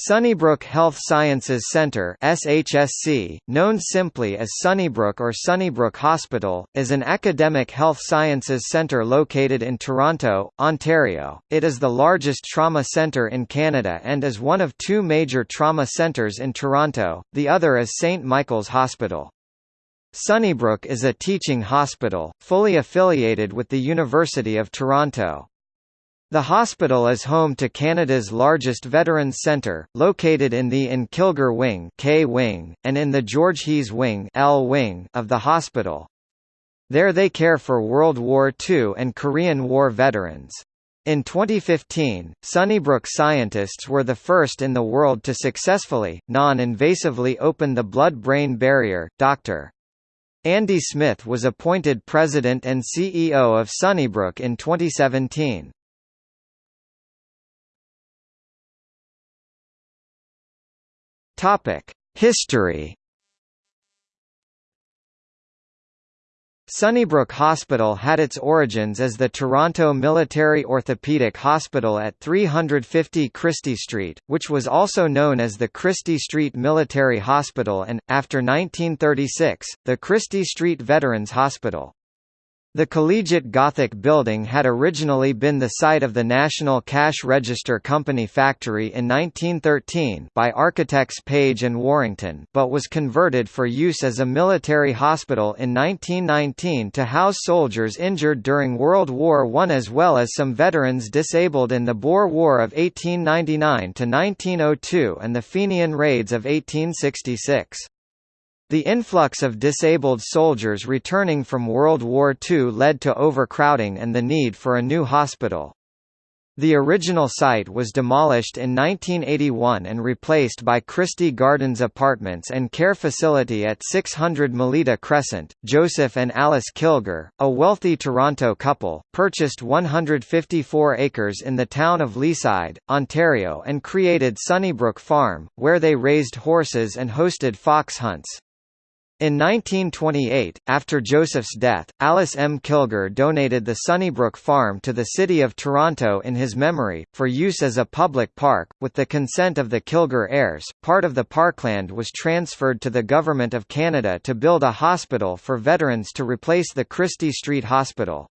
Sunnybrook Health Sciences Center SHSC, known simply as Sunnybrook or Sunnybrook Hospital, is an academic health sciences center located in Toronto, Ontario. It is the largest trauma center in Canada and is one of two major trauma centers in Toronto, the other is St. Michael's Hospital. Sunnybrook is a teaching hospital, fully affiliated with the University of Toronto. The hospital is home to Canada's largest veterans centre, located in the In Kilgour Wing, K wing and in the George Hees Wing, L wing of the hospital. There they care for World War II and Korean War veterans. In 2015, Sunnybrook scientists were the first in the world to successfully, non-invasively open the blood-brain barrier. Dr. Andy Smith was appointed president and CEO of Sunnybrook in 2017. Topic: History. Sunnybrook Hospital had its origins as the Toronto Military Orthopaedic Hospital at 350 Christie Street, which was also known as the Christie Street Military Hospital and, after 1936, the Christie Street Veterans Hospital. The Collegiate Gothic building had originally been the site of the National Cash Register Company factory in 1913 by architects Page and Warrington but was converted for use as a military hospital in 1919 to house soldiers injured during World War I as well as some veterans disabled in the Boer War of 1899–1902 and the Fenian raids of 1866. The influx of disabled soldiers returning from World War II led to overcrowding and the need for a new hospital. The original site was demolished in 1981 and replaced by Christie Gardens Apartments and Care Facility at 600 Melita Crescent. Joseph and Alice Kilgour, a wealthy Toronto couple, purchased 154 acres in the town of Leaside, Ontario and created Sunnybrook Farm, where they raised horses and hosted fox hunts. In 1928, after Joseph's death, Alice M. Kilgour donated the Sunnybrook Farm to the City of Toronto in his memory, for use as a public park. With the consent of the Kilgour heirs, part of the parkland was transferred to the Government of Canada to build a hospital for veterans to replace the Christie Street Hospital.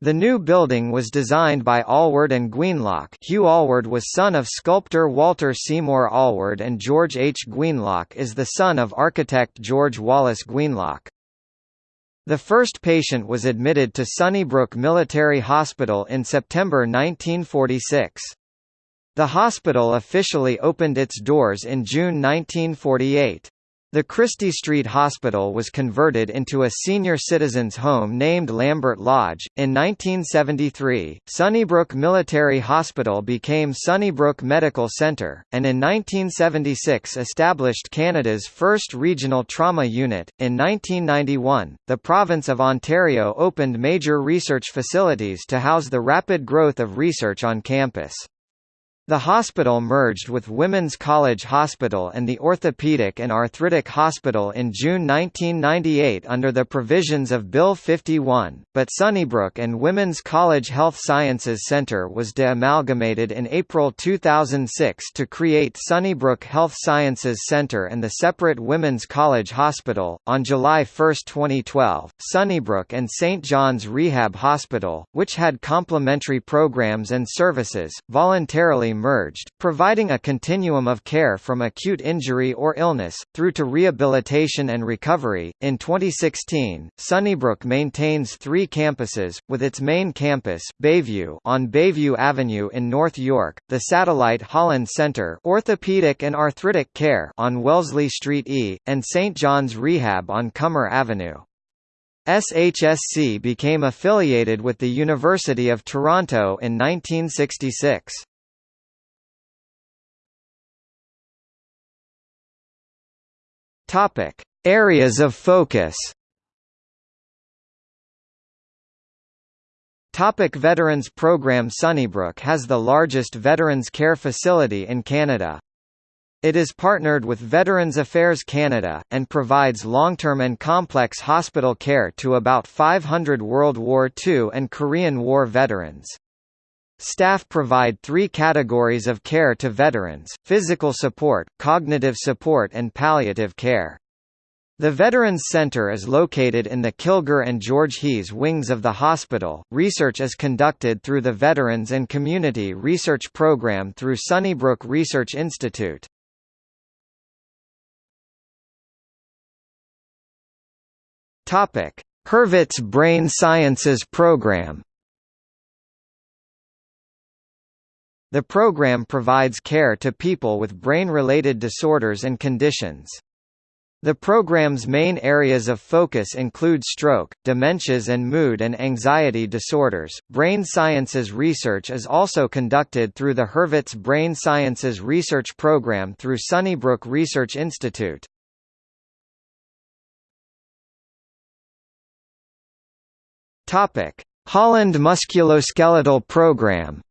The new building was designed by Allward and Gouinlock Hugh Allward was son of sculptor Walter Seymour Allward and George H. Gouinlock is the son of architect George Wallace Gouinlock. The first patient was admitted to Sunnybrook Military Hospital in September 1946. The hospital officially opened its doors in June 1948. The Christie Street Hospital was converted into a senior citizens' home named Lambert Lodge. In 1973, Sunnybrook Military Hospital became Sunnybrook Medical Centre, and in 1976 established Canada's first regional trauma unit. In 1991, the province of Ontario opened major research facilities to house the rapid growth of research on campus. The hospital merged with Women's College Hospital and the Orthopaedic and Arthritic Hospital in June 1998 under the provisions of Bill 51, but Sunnybrook and Women's College Health Sciences Centre was de-amalgamated in April 2006 to create Sunnybrook Health Sciences Centre and the separate Women's College Hospital. On July 1, 2012, Sunnybrook and St. John's Rehab Hospital, which had complementary programs and services, voluntarily merged, providing a continuum of care from acute injury or illness, through to rehabilitation and recovery. In 2016, Sunnybrook maintains three campuses, with its main campus Bayview on Bayview Avenue in North York, the satellite Holland Centre Orthopedic and Arthritic Care on Wellesley Street E, and St. John's Rehab on Cummer Avenue. SHSC became affiliated with the University of Toronto in 1966. Topic: Areas of focus. Topic Veterans Program Sunnybrook has the largest veterans care facility in Canada. It is partnered with Veterans Affairs Canada, and provides long-term and complex hospital care to about 500 World War II and Korean War veterans. Staff provide three categories of care to veterans, physical support, cognitive support and palliative care. The Veterans Center is located in the Kilgour and George Hees wings of the hospital. Research is conducted through the Veterans and Community Research Program through Sunnybrook Research Institute. Topic: Hurvitz Brain Sciences Program. The program provides care to people with brain-related disorders and conditions. The program's main areas of focus include stroke, dementias and mood and anxiety disorders. Brain sciences research is also conducted through the Hurvitz Brain Sciences Research Program through Sunnybrook Research Institute. Topic: Holland Musculoskeletal Program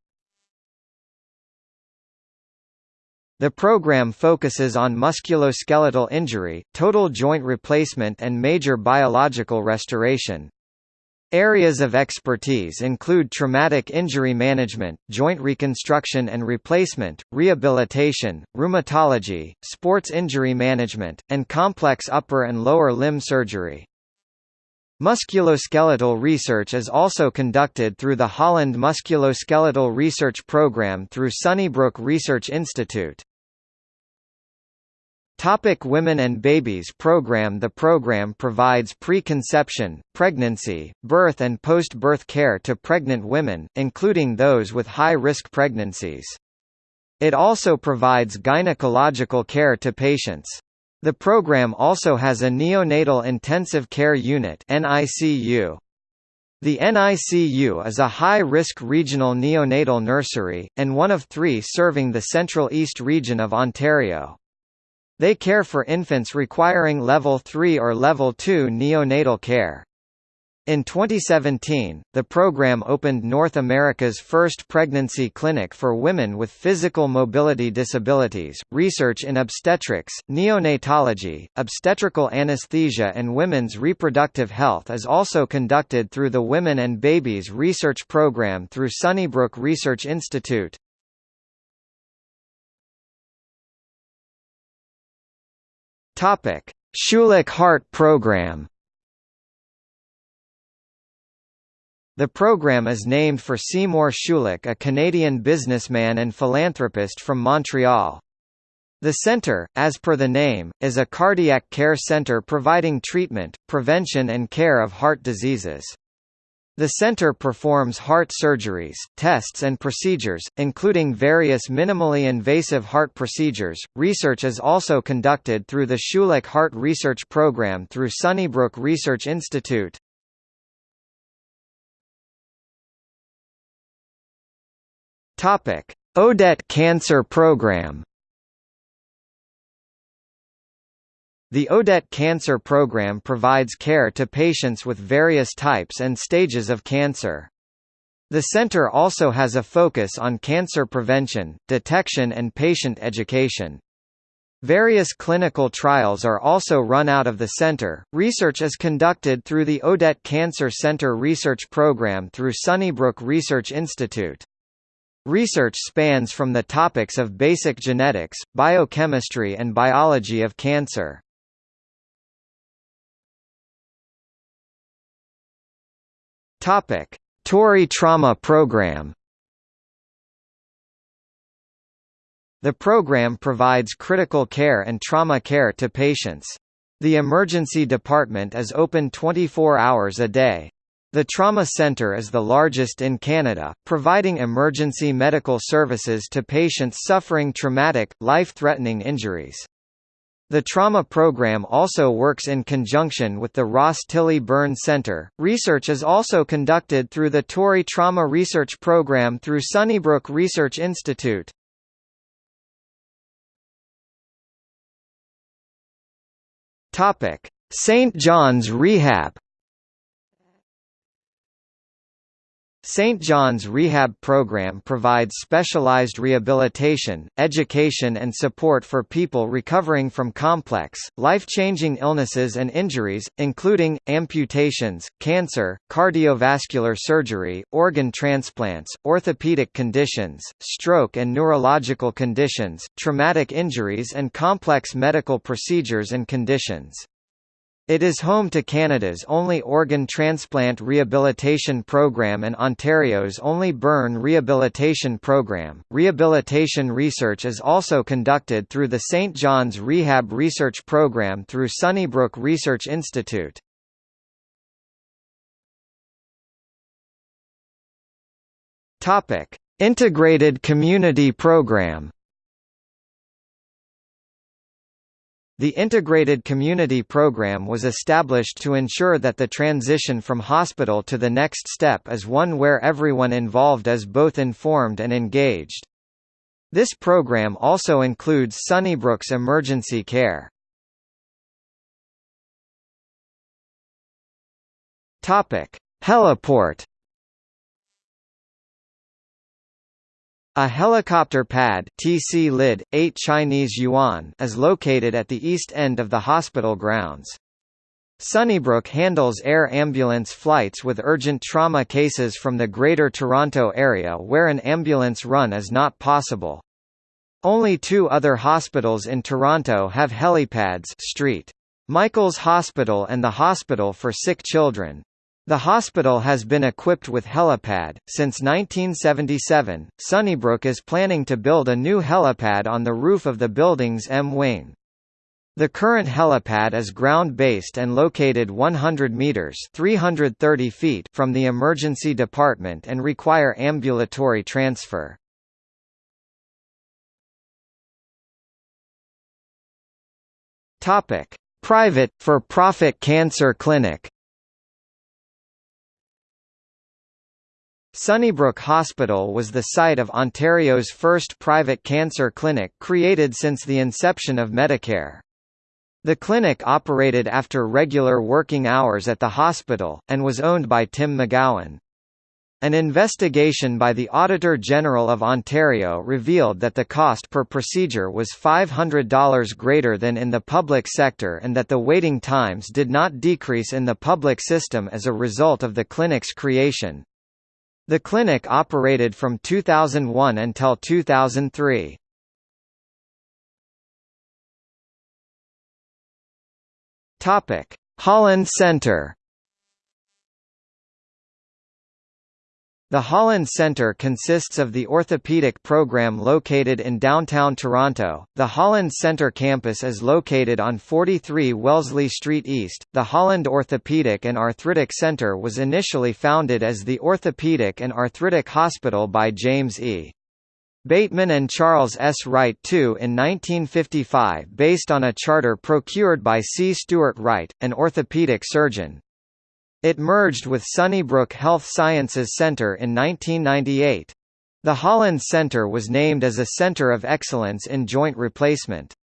The program focuses on musculoskeletal injury, total joint replacement and major biological restoration. Areas of expertise include traumatic injury management, joint reconstruction and replacement, rehabilitation, rheumatology, sports injury management, and complex upper and lower limb surgery. Musculoskeletal research is also conducted through the Holland Musculoskeletal Research Program through Sunnybrook Research Institute. Topic Women and Babies Program The program provides preconception, pregnancy, birth and post-birth care to pregnant women, including those with high-risk pregnancies. It also provides gynecological care to patients. The program also has a neonatal intensive care unit NICU. The NICU is a high-risk regional neonatal nursery, and one of three serving the Central East region of Ontario. They care for infants requiring Level 3 or Level 2 neonatal care. In 2017, the program opened North America's first pregnancy clinic for women with physical mobility disabilities. Research in obstetrics, neonatology, obstetrical anesthesia, and women's reproductive health is also conducted through the Women and Babies Research Program through Sunnybrook Research Institute. Topic: Schulich Heart Program. The program is named for Seymour Schulich, a Canadian businessman and philanthropist from Montreal. The center, as per the name, is a cardiac care center providing treatment, prevention and care of heart diseases. The center performs heart surgeries, tests and procedures, including various minimally invasive heart procedures. Research is also conducted through the Schulich Heart Research Program through Sunnybrook Research Institute. Topic: Odette Cancer Program The Odette Cancer Program provides care to patients with various types and stages of cancer. The center also has a focus on cancer prevention, detection and patient education. Various clinical trials are also run out of the center. Research is conducted through the Odette Cancer Center Research Program through Sunnybrook Research Institute. Research spans from the topics of basic genetics, biochemistry and biology of cancer. Topic: Tory Trauma Program. The program provides critical care and trauma care to patients. The emergency department is open 24 hours a day. The Trauma Centre is the largest in Canada, providing emergency medical services to patients suffering traumatic, life-threatening injuries. The trauma program also works in conjunction with the Ross Tilley Burn Center. Research is also conducted through the Tory Trauma Research Program through Sunnybrook Research Institute. Topic: St. John's Rehab St. John's Rehab Program provides specialized rehabilitation, education and support for people recovering from complex, life-changing illnesses and injuries, including, amputations, cancer, cardiovascular surgery, organ transplants, orthopedic conditions, stroke and neurological conditions, traumatic injuries and complex medical procedures and conditions. It is home to Canada's only organ transplant rehabilitation program and Ontario's only burn rehabilitation program. Rehabilitation research is also conducted through the St. John's Rehab Research Program through Sunnybrook Research Institute. Topic: Integrated Community Program. The Integrated Community Program was established to ensure that the transition from hospital to the next step is one where everyone involved is both informed and engaged. This program also includes Sunnybrook's emergency care. Heliport A helicopter pad TC lid, 8 Chinese yuan is located at the east end of the hospital grounds. Sunnybrook handles air ambulance flights with urgent trauma cases from the Greater Toronto area where an ambulance run is not possible. Only two other hospitals in Toronto have helipads St. Michael's Hospital and the Hospital for Sick Children. The hospital has been equipped with helipad. Since 1977, Sunnybrook is planning to build a new helipad on the roof of the building's M wing. The current helipad is ground-based and located 100 meters (330 feet) from the emergency department and require ambulatory transfer. Topic: Private for-profit cancer clinic. Sunnybrook Hospital was the site of Ontario's first private cancer clinic created since the inception of Medicare. The clinic operated after regular working hours at the hospital, and was owned by Tim McGowan. An investigation by the Auditor General of Ontario revealed that the cost per procedure was $500 greater than in the public sector and that the waiting times did not decrease in the public system as a result of the clinic's creation. The clinic operated from 2001 until 2003. Topic: Holland Centre The Holland Centre consists of the orthopedic program located in downtown Toronto. The Holland Centre campus is located on 43 Wellesley Street East. The Holland Orthopedic and Arthritic Centre was initially founded as the Orthopedic and Arthritic Hospital by James E. Bateman and Charles S. Wright II in 1955 based on a charter procured by C. Stuart Wright, an orthopedic surgeon. It merged with Sunnybrook Health Sciences Centre in 1998. The Holland Centre was named as a Centre of Excellence in Joint Replacement.